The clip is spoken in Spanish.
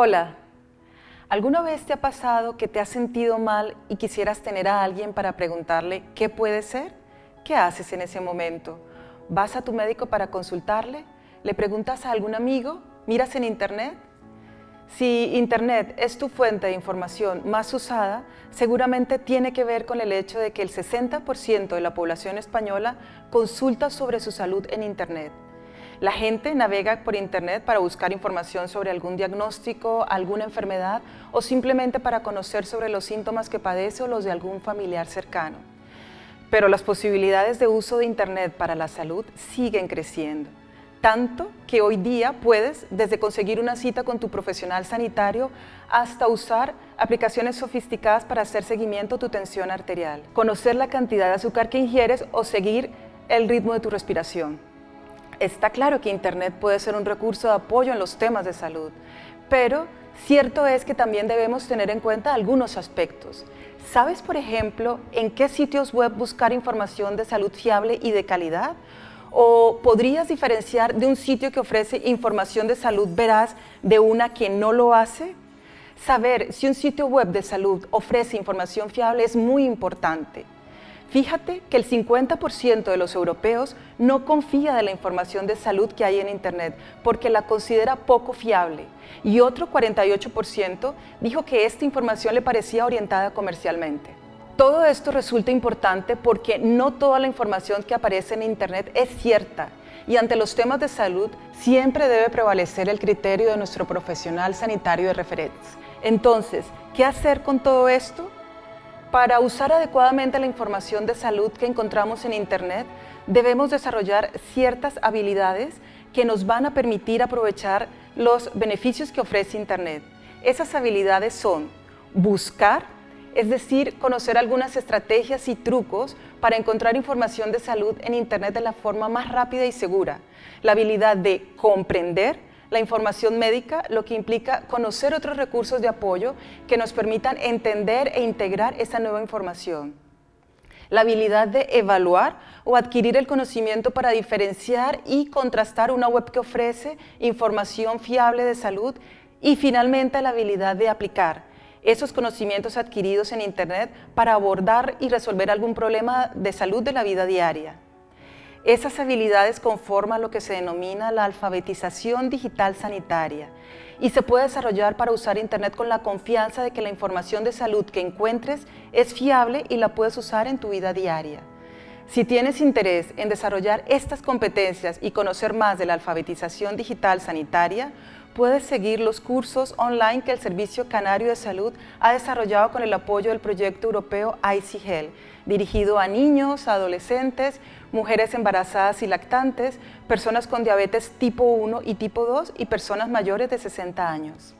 Hola, ¿alguna vez te ha pasado que te has sentido mal y quisieras tener a alguien para preguntarle qué puede ser? ¿Qué haces en ese momento? ¿Vas a tu médico para consultarle? ¿Le preguntas a algún amigo? ¿Miras en internet? Si Internet es tu fuente de información más usada, seguramente tiene que ver con el hecho de que el 60% de la población española consulta sobre su salud en Internet. La gente navega por Internet para buscar información sobre algún diagnóstico, alguna enfermedad o simplemente para conocer sobre los síntomas que padece o los de algún familiar cercano. Pero las posibilidades de uso de Internet para la salud siguen creciendo, tanto que hoy día puedes desde conseguir una cita con tu profesional sanitario hasta usar aplicaciones sofisticadas para hacer seguimiento a tu tensión arterial, conocer la cantidad de azúcar que ingieres o seguir el ritmo de tu respiración. Está claro que Internet puede ser un recurso de apoyo en los temas de salud, pero cierto es que también debemos tener en cuenta algunos aspectos. ¿Sabes, por ejemplo, en qué sitios web buscar información de salud fiable y de calidad? ¿O podrías diferenciar de un sitio que ofrece información de salud veraz de una que no lo hace? Saber si un sitio web de salud ofrece información fiable es muy importante. Fíjate que el 50% de los europeos no confía de la información de salud que hay en Internet porque la considera poco fiable y otro 48% dijo que esta información le parecía orientada comercialmente. Todo esto resulta importante porque no toda la información que aparece en Internet es cierta y ante los temas de salud siempre debe prevalecer el criterio de nuestro profesional sanitario de referencia. Entonces, ¿qué hacer con todo esto? Para usar adecuadamente la información de salud que encontramos en Internet, debemos desarrollar ciertas habilidades que nos van a permitir aprovechar los beneficios que ofrece Internet. Esas habilidades son buscar, es decir, conocer algunas estrategias y trucos para encontrar información de salud en Internet de la forma más rápida y segura. La habilidad de comprender, la información médica, lo que implica conocer otros recursos de apoyo que nos permitan entender e integrar esa nueva información. La habilidad de evaluar o adquirir el conocimiento para diferenciar y contrastar una web que ofrece información fiable de salud y finalmente la habilidad de aplicar esos conocimientos adquiridos en Internet para abordar y resolver algún problema de salud de la vida diaria. Esas habilidades conforman lo que se denomina la alfabetización digital sanitaria y se puede desarrollar para usar Internet con la confianza de que la información de salud que encuentres es fiable y la puedes usar en tu vida diaria. Si tienes interés en desarrollar estas competencias y conocer más de la alfabetización digital sanitaria, puedes seguir los cursos online que el Servicio Canario de Salud ha desarrollado con el apoyo del proyecto europeo ICHEL, dirigido a niños, adolescentes, mujeres embarazadas y lactantes, personas con diabetes tipo 1 y tipo 2 y personas mayores de 60 años.